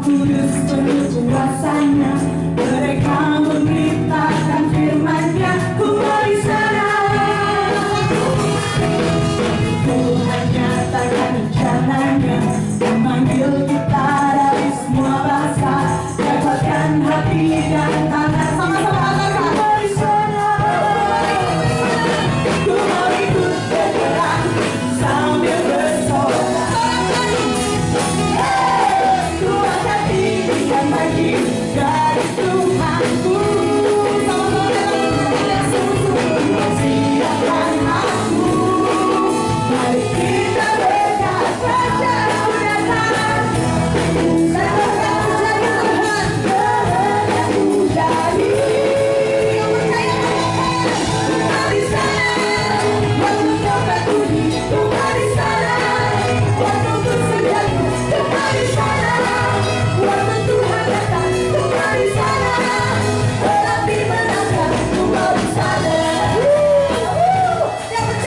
Kudus penuh kuasanya Mereka memberitakan firman-Nya. Ku mari sana. Tuhan nyatakan rencananya Memanggil kita dari semua bahasa Dapatkan hati dan tangan